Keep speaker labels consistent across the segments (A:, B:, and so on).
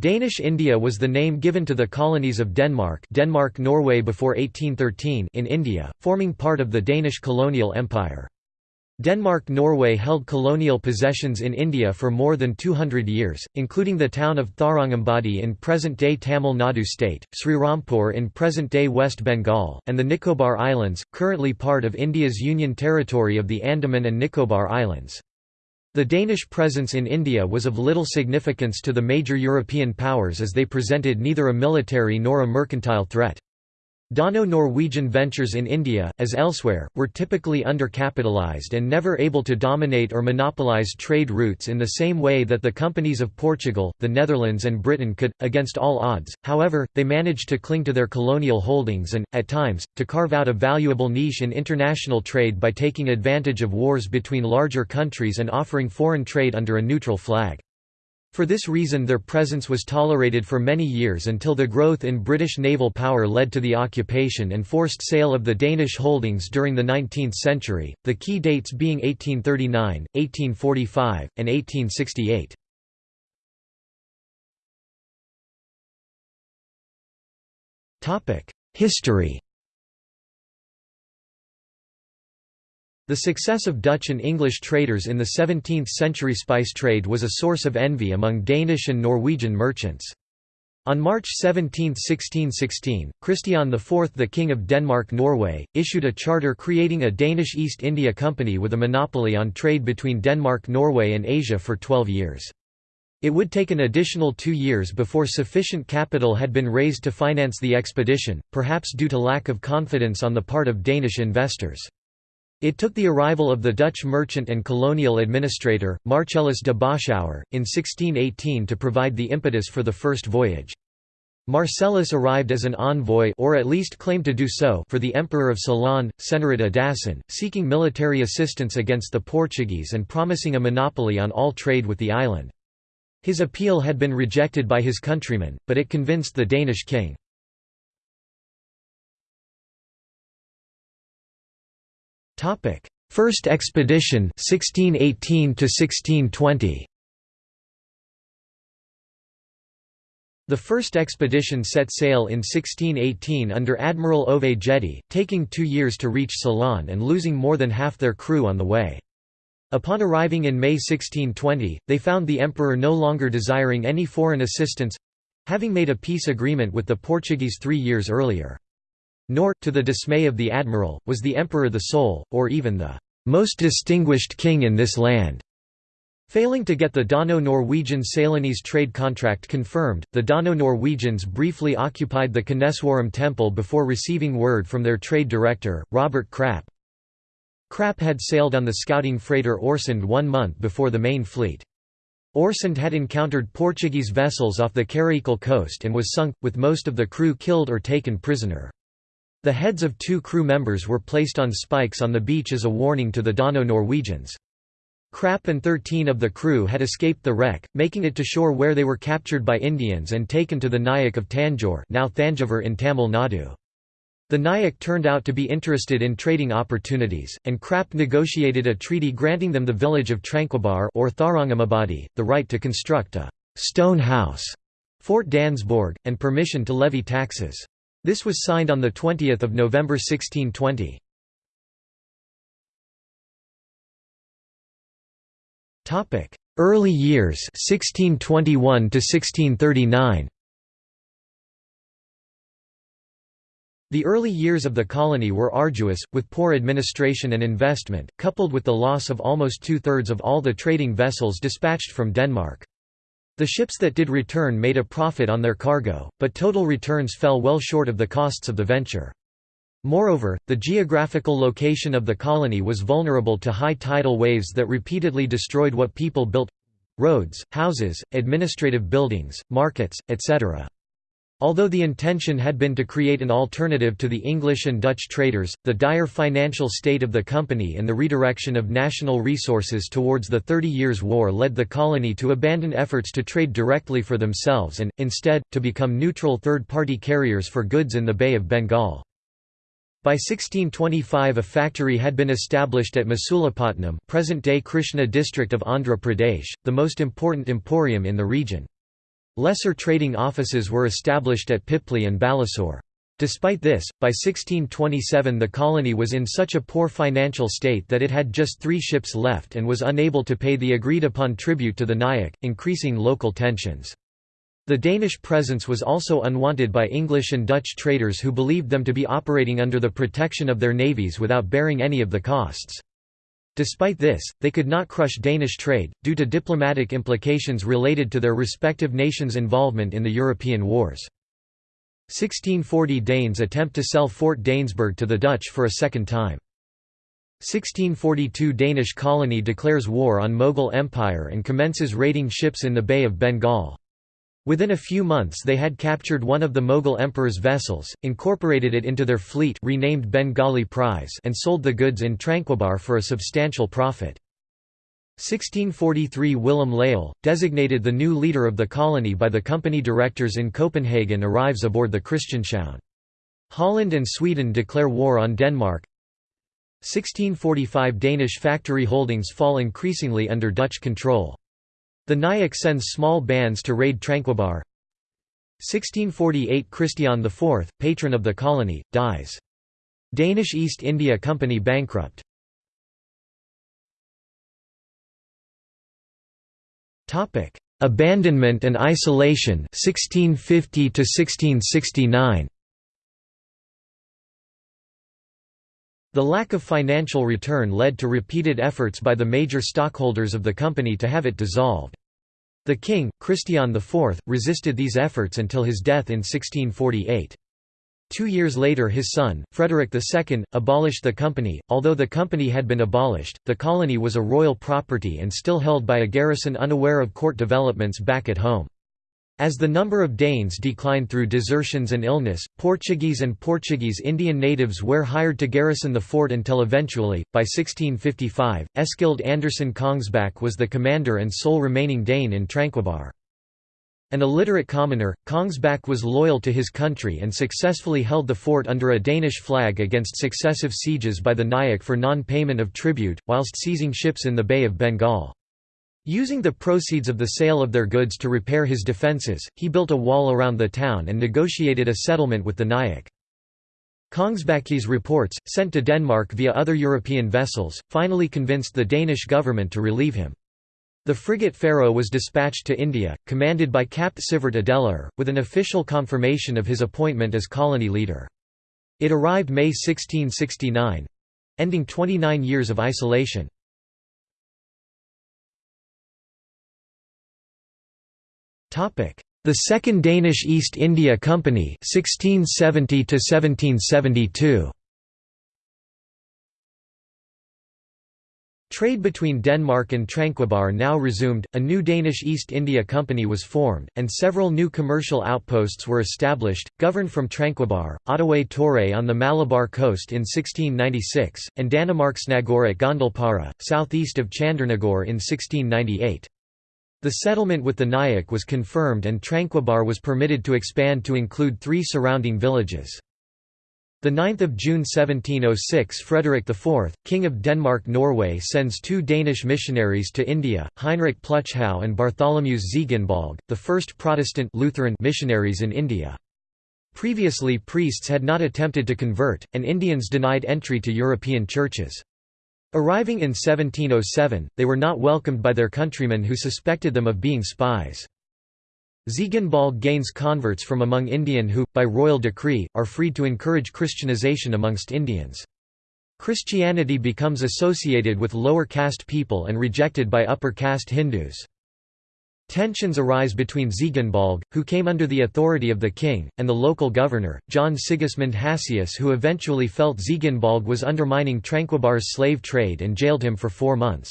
A: Danish India was the name given to the colonies of Denmark Denmark-Norway before 1813 in India, forming part of the Danish colonial empire. Denmark-Norway held colonial possessions in India for more than 200 years, including the town of Tharangambadi in present-day Tamil Nadu state, Srirampur in present-day West Bengal, and the Nicobar Islands, currently part of India's Union Territory of the Andaman and Nicobar Islands. The Danish presence in India was of little significance to the major European powers as they presented neither a military nor a mercantile threat. Dano-Norwegian ventures in India, as elsewhere, were typically undercapitalized and never able to dominate or monopolize trade routes in the same way that the companies of Portugal, the Netherlands and Britain could, against all odds, however, they managed to cling to their colonial holdings and, at times, to carve out a valuable niche in international trade by taking advantage of wars between larger countries and offering foreign trade under a neutral flag. For this reason their presence was tolerated for many years until the growth in British naval power led to the occupation and forced sale of the Danish holdings during the 19th century, the key dates being 1839, 1845, and 1868. History The success of Dutch and English traders in the 17th-century spice trade was a source of envy among Danish and Norwegian merchants. On March 17, 1616, Christian IV the King of Denmark-Norway, issued a charter creating a Danish East India Company with a monopoly on trade between Denmark Norway and Asia for 12 years. It would take an additional two years before sufficient capital had been raised to finance the expedition, perhaps due to lack of confidence on the part of Danish investors. It took the arrival of the Dutch merchant and colonial administrator, Marcellus de Boschouwer, in 1618 to provide the impetus for the first voyage. Marcellus arrived as an envoy or at least claimed to do so for the Emperor of Ceylon, Senarit Adasan, seeking military assistance against the Portuguese and promising a monopoly on all trade with the island. His appeal had been rejected by his countrymen, but it convinced the Danish king. First expedition 1618 to 1620 The first expedition set sail in 1618 under Admiral Ove Gjedde, taking two years to reach Ceylon and losing more than half their crew on the way. Upon arriving in May 1620, they found the emperor no longer desiring any foreign assistance—having made a peace agreement with the Portuguese three years earlier. Nor, to the dismay of the admiral, was the emperor the sole, or even the most distinguished king in this land. Failing to get the Dano-Norwegian Ceylonese trade contract confirmed, the Dano-Norwegians briefly occupied the Koneswaram temple before receiving word from their trade director, Robert Krapp. Krapp had sailed on the scouting freighter Orsund one month before the main fleet. Orsund had encountered Portuguese vessels off the Karaikal coast and was sunk, with most of the crew killed or taken prisoner. The heads of two crew members were placed on spikes on the beach as a warning to the Dano-Norwegians. Krapp and 13 of the crew had escaped the wreck, making it to shore where they were captured by Indians and taken to the Nayak of Tanjore now Thanjavur in Tamil Nadu. The Nayak turned out to be interested in trading opportunities, and Krapp negotiated a treaty granting them the village of Tranquebar or Tharangambadi, the right to construct a «stone house» Fort Dansborg, and permission to levy taxes. This was signed on 20 November 1620. Early years 1621 to 1639 The early years of the colony were arduous, with poor administration and investment, coupled with the loss of almost two-thirds of all the trading vessels dispatched from Denmark. The ships that did return made a profit on their cargo, but total returns fell well short of the costs of the venture. Moreover, the geographical location of the colony was vulnerable to high tidal waves that repeatedly destroyed what people built—roads, houses, administrative buildings, markets, etc. Although the intention had been to create an alternative to the English and Dutch traders, the dire financial state of the company and the redirection of national resources towards the Thirty Years' War led the colony to abandon efforts to trade directly for themselves and, instead, to become neutral third-party carriers for goods in the Bay of Bengal. By 1625 a factory had been established at Masulipatnam present-day Krishna district of Andhra Pradesh, the most important emporium in the region. Lesser trading offices were established at Pipli and Balasore. Despite this, by 1627 the colony was in such a poor financial state that it had just three ships left and was unable to pay the agreed-upon tribute to the Nayak, increasing local tensions. The Danish presence was also unwanted by English and Dutch traders who believed them to be operating under the protection of their navies without bearing any of the costs. Despite this, they could not crush Danish trade, due to diplomatic implications related to their respective nations' involvement in the European wars. 1640 Danes attempt to sell Fort Dansborg to the Dutch for a second time. 1642 Danish colony declares war on Mughal Empire and commences raiding ships in the Bay of Bengal. Within a few months they had captured one of the Mughal emperor's vessels, incorporated it into their fleet renamed Bengali Prize and sold the goods in Tranquebar for a substantial profit. 1643 Willem Leyel, designated the new leader of the colony by the company directors in Copenhagen arrives aboard the Christianshavn. Holland and Sweden declare war on Denmark 1645 Danish factory holdings fall increasingly under Dutch control. The Nayak sends small bands to raid Tranquebar 1648 Christian IV, patron of the colony, dies. Danish East India Company bankrupt Topic: Abandonment and isolation 1650 to 1669. The lack of financial return led to repeated efforts by the major stockholders of the company to have it dissolved. The king, Christian IV, resisted these efforts until his death in 1648. Two years later his son, Frederick II, abolished the company. Although the company had been abolished, the colony was a royal property and still held by a garrison unaware of court developments back at home. As the number of Danes declined through desertions and illness, Portuguese and Portuguese Indian natives were hired to garrison the fort until eventually, by 1655, Eskild Andersen Kongsbakke was the commander and sole remaining Dane in Tranquebar. An illiterate commoner, Kongsbakke was loyal to his country and successfully held the fort under a Danish flag against successive sieges by the Nayak for non-payment of tribute, whilst seizing ships in the Bay of Bengal. Using the proceeds of the sale of their goods to repair his defences, he built a wall around the town and negotiated a settlement with the Nayak. Kongsbakke's reports, sent to Denmark via other European vessels, finally convinced the Danish government to relieve him. The frigate Pharaoh was dispatched to India, commanded by Capt Sivert Adeler, with an official confirmation of his appointment as colony leader. It arrived May 1669—ending 29 years of isolation. The Second Danish East India Company 1670 1772. Trade between Denmark and Tranquebar now resumed, a new Danish East India Company was formed, and several new commercial outposts were established, governed from Tranquebar, Oddeway Torre on the Malabar coast in 1696, and Danmarksnagore at Gondalpara, southeast of Chandernagore in 1698. The settlement with the Nayak was confirmed and Tranquebar was permitted to expand to include three surrounding villages. 9 June 1706 Frederick IV, King of Denmark-Norway sends two Danish missionaries to India, Heinrich Plütschau and Bartholomäus Ziegenbalg, the first Protestant Lutheran missionaries in India. Previously priests had not attempted to convert, and Indians denied entry to European churches. Arriving in 1707, they were not welcomed by their countrymen who suspected them of being spies. Ziegenbalg gains converts from among Indian who, by royal decree, are freed to encourage Christianization amongst Indians. Christianity becomes associated with lower caste people and rejected by upper caste Hindus. Tensions arise between Ziegenbalg, who came under the authority of the king, and the local governor, John Sigismund Hassius who eventually felt Ziegenbalg was undermining Tranquebar's slave trade and jailed him for four months.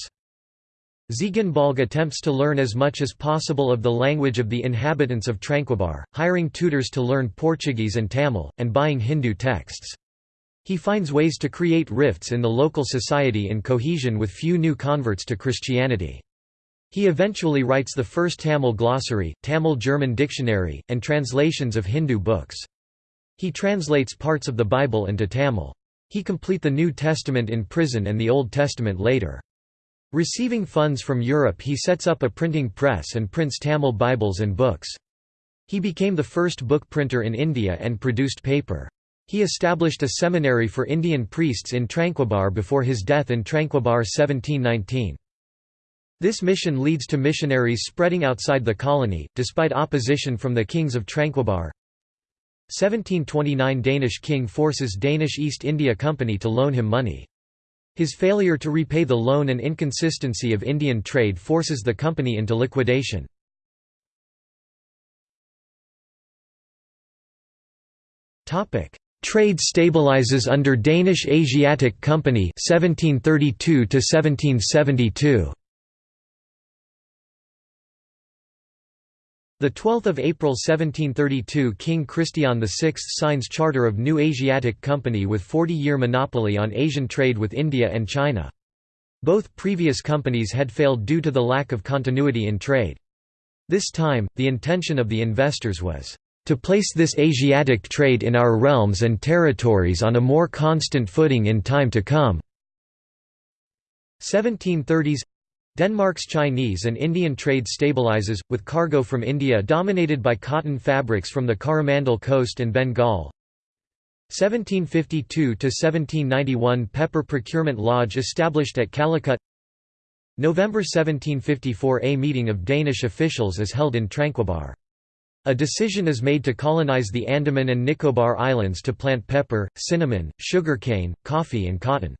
A: Ziegenbalg attempts to learn as much as possible of the language of the inhabitants of Tranquebar, hiring tutors to learn Portuguese and Tamil, and buying Hindu texts. He finds ways to create rifts in the local society in cohesion with few new converts to Christianity. He eventually writes the first Tamil glossary, Tamil-German dictionary, and translations of Hindu books. He translates parts of the Bible into Tamil. He complete the New Testament in prison and the Old Testament later. Receiving funds from Europe he sets up a printing press and prints Tamil Bibles and books. He became the first book printer in India and produced paper. He established a seminary for Indian priests in Tranquebar before his death in Tranquebar 1719. This mission leads to missionaries spreading outside the colony, despite opposition from the kings of Tranquebar. 1729 Danish king forces Danish East India Company to loan him money. His failure to repay the loan and inconsistency of Indian trade forces the company into liquidation. Trade stabilizes under Danish Asiatic Company 1732 to 1772. The 12th of April 1732 King Christian VI signs charter of new Asiatic Company with 40-year monopoly on Asian trade with India and China. Both previous companies had failed due to the lack of continuity in trade. This time, the intention of the investors was to place this Asiatic trade in our realms and territories on a more constant footing in time to come. 1730s Denmark's Chinese and Indian trade stabilizes, with cargo from India dominated by cotton fabrics from the Coromandel coast and Bengal. 1752–1791 Pepper Procurement Lodge established at Calicut November 1754 A meeting of Danish officials is held in Tranquebar. A decision is made to colonize the Andaman and Nicobar Islands to plant pepper, cinnamon, sugarcane, coffee and cotton.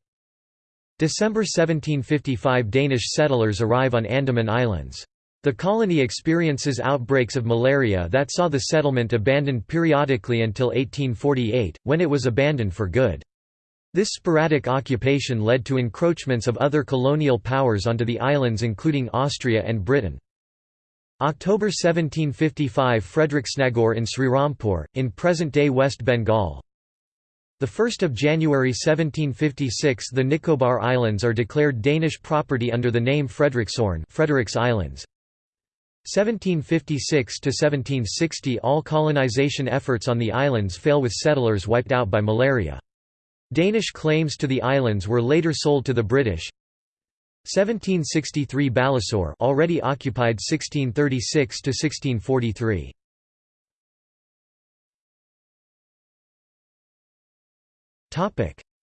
A: December 1755 Danish settlers arrive on Andaman Islands. The colony experiences outbreaks of malaria that saw the settlement abandoned periodically until 1848, when it was abandoned for good. This sporadic occupation led to encroachments of other colonial powers onto the islands including Austria and Britain. October 1755 Frederiksnagor in Srirampur, in present-day West Bengal. 1 January 1756 the Nicobar Islands are declared Danish property under the name Frederiksøen Frederick's Islands. 1756–1760 All colonization efforts on the islands fail with settlers wiped out by malaria. Danish claims to the islands were later sold to the British. 1763 Balasore already occupied 1636 to 1643.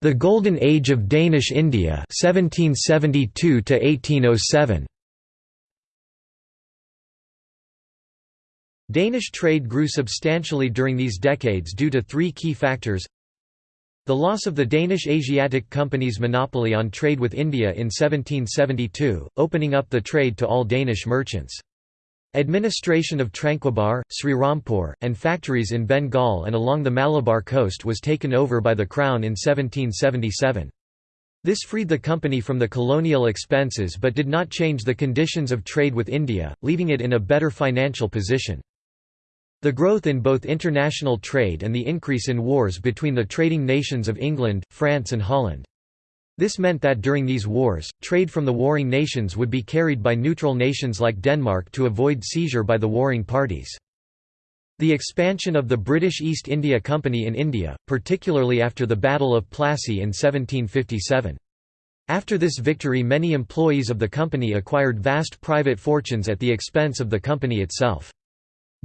A: The Golden Age of Danish India 1772 to 1807. Danish trade grew substantially during these decades due to three key factors the loss of the Danish Asiatic Company's monopoly on trade with India in 1772, opening up the trade to all Danish merchants. Administration of Tranquebar, Srirampur, and factories in Bengal and along the Malabar coast was taken over by the Crown in 1777. This freed the company from the colonial expenses but did not change the conditions of trade with India, leaving it in a better financial position. The growth in both international trade and the increase in wars between the trading nations of England, France and Holland. This meant that during these wars, trade from the warring nations would be carried by neutral nations like Denmark to avoid seizure by the warring parties. The expansion of the British East India Company in India, particularly after the Battle of Plassey in 1757. After this victory many employees of the company acquired vast private fortunes at the expense of the company itself.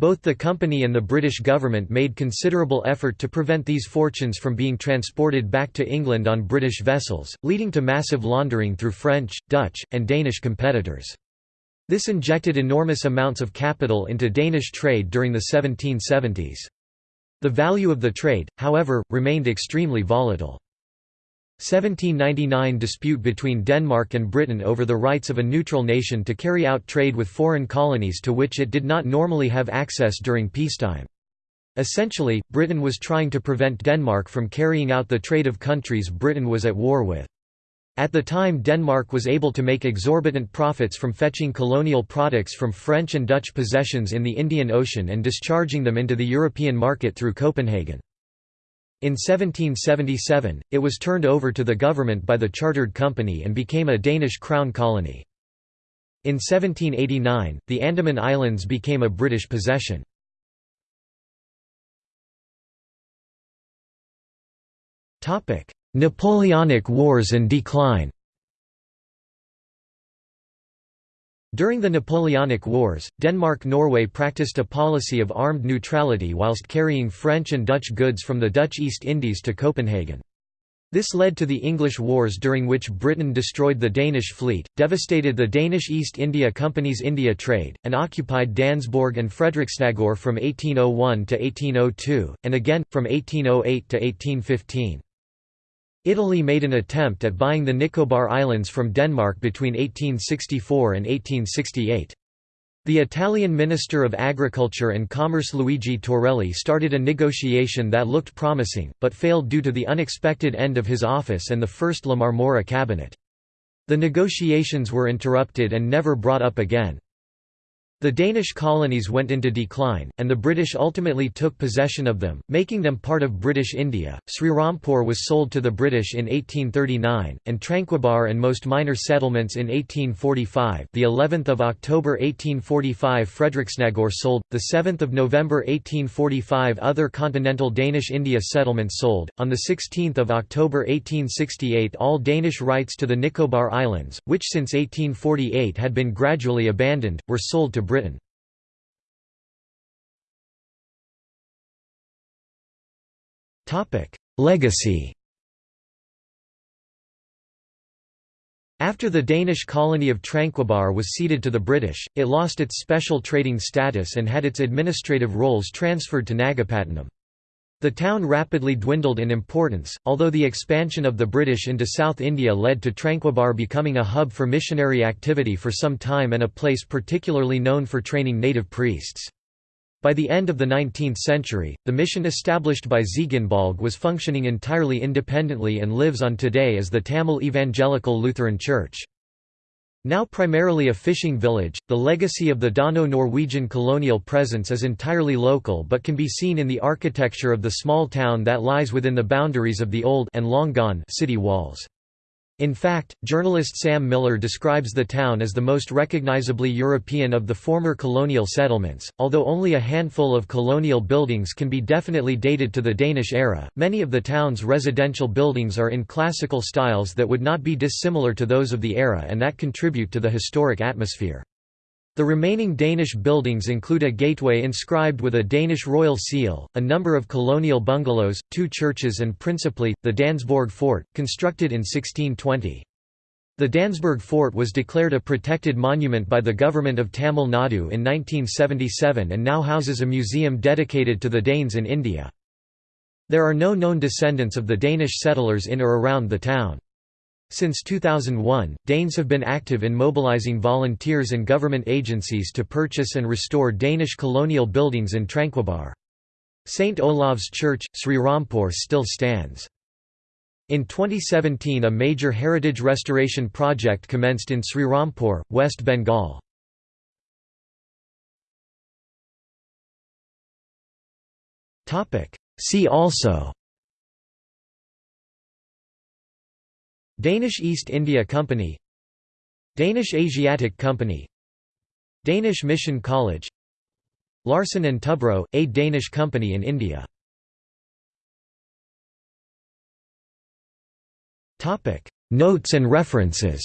A: Both the company and the British government made considerable effort to prevent these fortunes from being transported back to England on British vessels, leading to massive laundering through French, Dutch, and Danish competitors. This injected enormous amounts of capital into Danish trade during the 1770s. The value of the trade, however, remained extremely volatile. 1799 dispute between Denmark and Britain over the rights of a neutral nation to carry out trade with foreign colonies to which it did not normally have access during peacetime. Essentially, Britain was trying to prevent Denmark from carrying out the trade of countries Britain was at war with. At the time Denmark was able to make exorbitant profits from fetching colonial products from French and Dutch possessions in the Indian Ocean and discharging them into the European market through Copenhagen. In 1777, it was turned over to the government by the chartered company and became a Danish crown colony. In 1789, the Andaman Islands became a British possession. Napoleonic Wars and decline During the Napoleonic Wars, Denmark-Norway practiced a policy of armed neutrality whilst carrying French and Dutch goods from the Dutch East Indies to Copenhagen. This led to the English Wars during which Britain destroyed the Danish fleet, devastated the Danish East India Company's India trade, and occupied Dansborg and Frederiksnagor from 1801 to 1802, and again, from 1808 to 1815. Italy made an attempt at buying the Nicobar Islands from Denmark between 1864 and 1868. The Italian Minister of Agriculture and Commerce Luigi Torelli started a negotiation that looked promising, but failed due to the unexpected end of his office and the first La Marmora cabinet. The negotiations were interrupted and never brought up again. The Danish colonies went into decline, and the British ultimately took possession of them, making them part of British India. Srirampur was sold to the British in 1839, and Tranquebar and most minor settlements in 1845. The 11th of October 1845 Frederiksnagor sold. The 7th of November 1845 other continental Danish India settlements sold. On the 16th of October 1868 all Danish rights to the Nicobar Islands, which since 1848 had been gradually abandoned, were sold to Britain. Legacy After the Danish colony of Tranquebar was ceded to the British, it lost its special trading status and had its administrative roles transferred to Nagapattinam. The town rapidly dwindled in importance, although the expansion of the British into South India led to Tranquebar becoming a hub for missionary activity for some time and a place particularly known for training native priests. By the end of the 19th century, the mission established by Ziegenbalg was functioning entirely independently and lives on today as the Tamil Evangelical Lutheran Church. Now primarily a fishing village, the legacy of the Dano-Norwegian colonial presence is entirely local but can be seen in the architecture of the small town that lies within the boundaries of the old and long gone city walls. In fact, journalist Sam Miller describes the town as the most recognizably European of the former colonial settlements. Although only a handful of colonial buildings can be definitely dated to the Danish era, many of the town's residential buildings are in classical styles that would not be dissimilar to those of the era and that contribute to the historic atmosphere. The remaining Danish buildings include a gateway inscribed with a Danish royal seal, a number of colonial bungalows, two churches and principally, the Dansborg Fort, constructed in 1620. The Dansborg Fort was declared a protected monument by the government of Tamil Nadu in 1977 and now houses a museum dedicated to the Danes in India. There are no known descendants of the Danish settlers in or around the town. Since 2001, Danes have been active in mobilizing volunteers and government agencies to purchase and restore Danish colonial buildings in Tranquebar. St. Olav's Church, Srirampur still stands. In 2017 a major heritage restoration project commenced in Srirampur, West Bengal. See also Danish East India Company Danish Asiatic Company Danish Mission College Larsen & Toubro, a Danish company in India. Notes and references